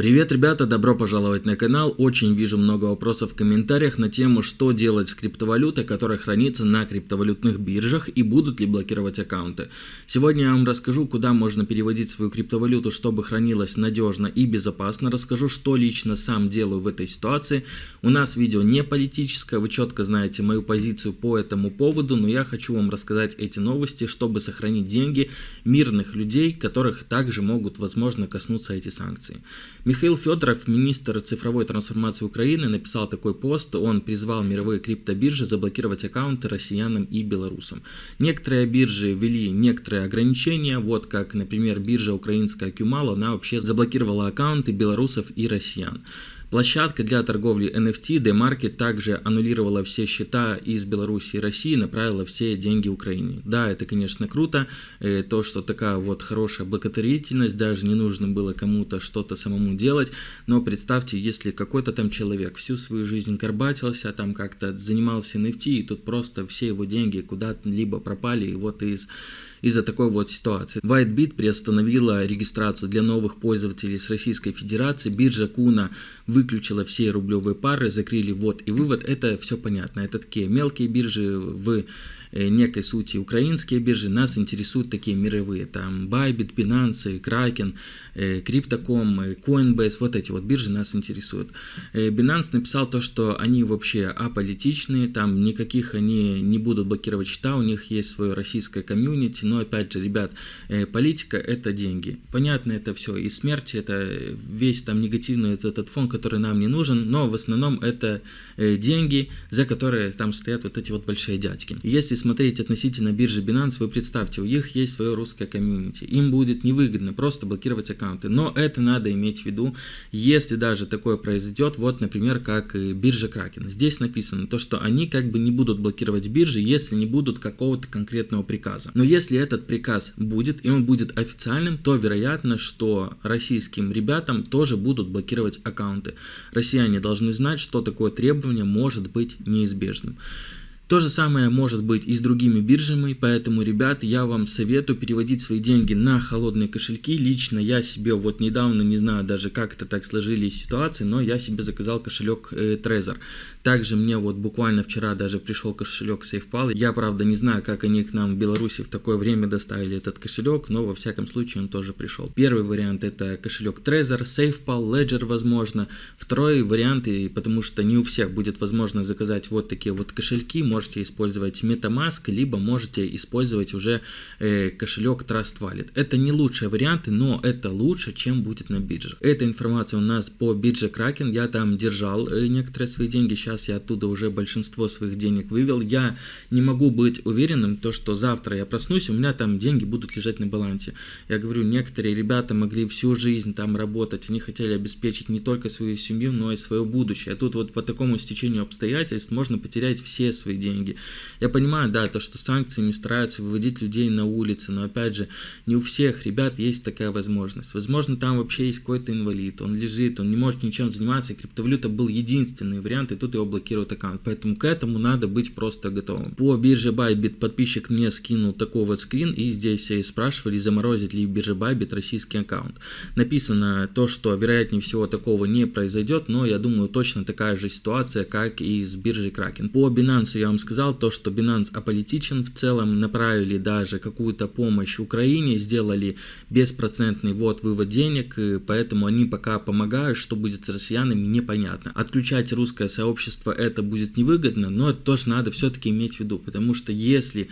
Привет, ребята, добро пожаловать на канал. Очень вижу много вопросов в комментариях на тему, что делать с криптовалютой, которая хранится на криптовалютных биржах и будут ли блокировать аккаунты. Сегодня я вам расскажу, куда можно переводить свою криптовалюту, чтобы хранилась надежно и безопасно. Расскажу, что лично сам делаю в этой ситуации. У нас видео не политическое, вы четко знаете мою позицию по этому поводу, но я хочу вам рассказать эти новости, чтобы сохранить деньги мирных людей, которых также могут, возможно, коснуться эти санкции. Михаил Федоров, министр цифровой трансформации Украины, написал такой пост. Он призвал мировые криптобиржи заблокировать аккаунты россиянам и белорусам. Некоторые биржи ввели некоторые ограничения, вот как, например, биржа украинская Кюмал, она вообще заблокировала аккаунты белорусов и россиян. Площадка для торговли NFT DeMarket также аннулировала все счета из Беларуси и России, направила все деньги Украине. Да, это, конечно, круто, э, то, что такая вот хорошая благотворительность, даже не нужно было кому-то что-то самому делать, но представьте, если какой-то там человек всю свою жизнь горбатился, там как-то занимался NFT, и тут просто все его деньги куда-либо пропали, и вот из из-за такой вот ситуации. WhiteBit приостановила регистрацию для новых пользователей с Российской Федерации, биржа Куна выключила все рублевые пары, закрыли ввод и вывод, это все понятно. Это такие мелкие биржи в некой сути украинские биржи, нас интересуют такие мировые, там Bybit, Binance, Kraken, э, Crypto.com, э, Coinbase, вот эти вот биржи нас интересуют. Binance написал то, что они вообще аполитичные, там никаких они не будут блокировать счета, у них есть свое российское комьюнити, но опять же, ребят, политика это деньги. Понятно это все, и смерть это весь там негативный этот, этот фон, который нам не нужен, но в основном это деньги, за которые там стоят вот эти вот большие дядьки. Если смотреть относительно биржи Binance, вы представьте, у них есть свое русское комьюнити. Им будет невыгодно просто блокировать аккаунты. Но это надо иметь в виду, если даже такое произойдет, вот, например, как биржа Kraken. Здесь написано то, что они как бы не будут блокировать биржи, если не будут какого-то конкретного приказа. Но если этот приказ будет, и он будет официальным, то вероятно, что российским ребятам тоже будут блокировать аккаунты. Россияне должны знать, что такое требование может быть неизбежным. То же самое может быть и с другими биржами, поэтому, ребят, я вам советую переводить свои деньги на холодные кошельки. Лично я себе вот недавно, не знаю даже как это так сложились ситуации, но я себе заказал кошелек э, Trezor. Также мне вот буквально вчера даже пришел кошелек SafePal. Я, правда, не знаю, как они к нам в Беларуси в такое время доставили этот кошелек, но во всяком случае он тоже пришел. Первый вариант это кошелек Trezor, SafePal, Ledger, возможно. Второй вариант, и потому что не у всех будет возможно заказать вот такие вот кошельки, можете использовать MetaMask, либо можете использовать уже э, кошелек Trust Wallet. Это не лучшие варианты, но это лучше, чем будет на бирже. Эта информация у нас по бирже Kraken. Я там держал э, некоторые свои деньги, сейчас я оттуда уже большинство своих денег вывел. Я не могу быть уверенным, то, что завтра я проснусь, у меня там деньги будут лежать на балансе. Я говорю, некоторые ребята могли всю жизнь там работать, они хотели обеспечить не только свою семью, но и свое будущее. А тут вот по такому стечению обстоятельств можно потерять все свои деньги деньги. Я понимаю, да, то, что санкциями стараются выводить людей на улицы, но опять же, не у всех ребят есть такая возможность. Возможно, там вообще есть какой-то инвалид, он лежит, он не может ничем заниматься, и криптовалюта был единственный вариант, и тут его блокируют аккаунт. Поэтому к этому надо быть просто готовым. По бирже Bybit подписчик мне скинул такой вот скрин, и здесь спрашивали, заморозить ли биржа Bybit российский аккаунт. Написано то, что вероятнее всего такого не произойдет, но я думаю, точно такая же ситуация, как и с биржей Kraken. По Binance я вам сказал, то, что Binance аполитичен в целом, направили даже какую-то помощь Украине, сделали беспроцентный ввод вывод денег, поэтому они пока помогают, что будет с россиянами, непонятно. Отключать русское сообщество это будет невыгодно, но это тоже надо все-таки иметь в виду, потому что если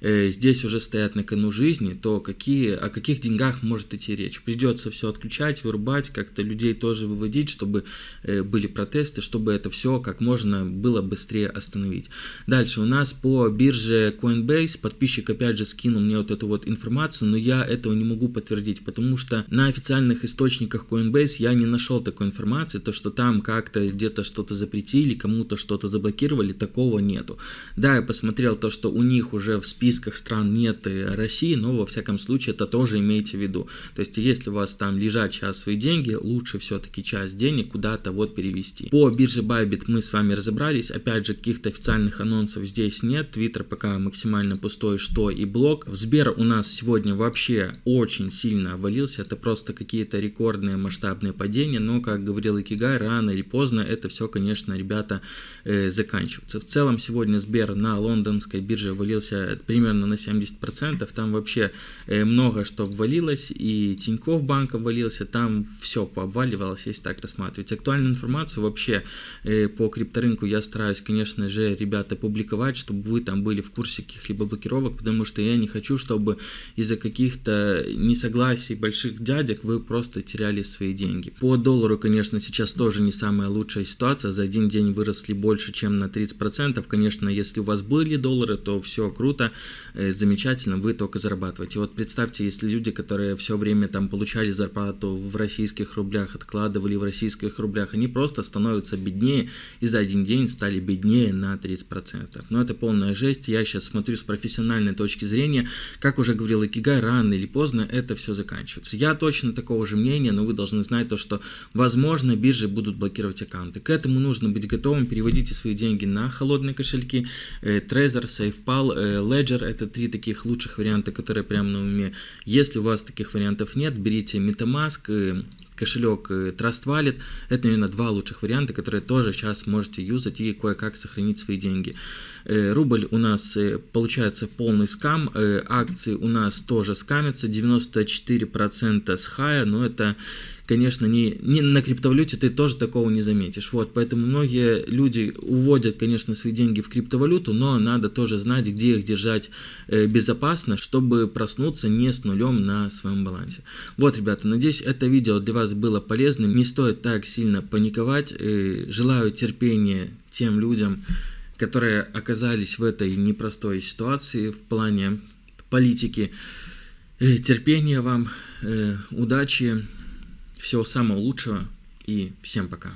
здесь уже стоят на кону жизни, то какие, о каких деньгах может идти речь? Придется все отключать, вырубать, как-то людей тоже выводить, чтобы э, были протесты, чтобы это все как можно было быстрее остановить. Дальше у нас по бирже Coinbase подписчик опять же скинул мне вот эту вот информацию, но я этого не могу подтвердить, потому что на официальных источниках Coinbase я не нашел такой информации, то что там как-то где-то что-то запретили, кому-то что-то заблокировали, такого нету. Да, я посмотрел то, что у них уже в списке списках стран нет России, но во всяком случае это тоже имейте в виду. То есть если у вас там лежат сейчас свои деньги, лучше все-таки часть денег куда-то вот перевести. По бирже Bybit мы с вами разобрались, опять же каких-то официальных анонсов здесь нет, Twitter пока максимально пустой, что и блог. В Сбер у нас сегодня вообще очень сильно обвалился, это просто какие-то рекордные масштабные падения, но как говорил Икигай, рано или поздно это все, конечно, ребята, э, заканчивается. В целом сегодня Сбер на лондонской бирже валился примерно на 70%, там вообще э, много что ввалилось, и Тинькофф банк обвалился, там все пообваливалось, если так рассматривать. Актуальную информацию вообще э, по крипторынку я стараюсь, конечно же, ребята, публиковать, чтобы вы там были в курсе каких-либо блокировок, потому что я не хочу, чтобы из-за каких-то несогласий больших дядек вы просто теряли свои деньги. По доллару, конечно, сейчас тоже не самая лучшая ситуация, за один день выросли больше, чем на 30%, конечно, если у вас были доллары, то все круто, замечательно, вы только зарабатываете. Вот представьте, если люди, которые все время там получали зарплату в российских рублях, откладывали в российских рублях, они просто становятся беднее и за один день стали беднее на 30%. Но это полная жесть, я сейчас смотрю с профессиональной точки зрения, как уже говорил Икигай, рано или поздно это все заканчивается. Я точно такого же мнения, но вы должны знать то, что возможно биржи будут блокировать аккаунты. К этому нужно быть готовым, переводите свои деньги на холодные кошельки, э, Trezor, SafePal, э, Ledger, это три таких лучших варианта, которые прямо на уме. Если у вас таких вариантов нет, берите MetaMask, э, кошелек Trust Wallet. Это, наверное, два лучших варианта, которые тоже сейчас можете юзать и кое-как сохранить свои деньги. Рубль у нас получается полный скам, акции у нас тоже скамятся, 94% с хая, но это конечно, не, не на криптовалюте ты тоже такого не заметишь. Вот, поэтому многие люди уводят, конечно, свои деньги в криптовалюту, но надо тоже знать, где их держать э, безопасно, чтобы проснуться не с нулем на своем балансе. Вот, ребята, надеюсь, это видео для вас было полезным. Не стоит так сильно паниковать. Э, желаю терпения тем людям, которые оказались в этой непростой ситуации в плане политики. Э, терпения вам, удачи всего самого лучшего и всем пока.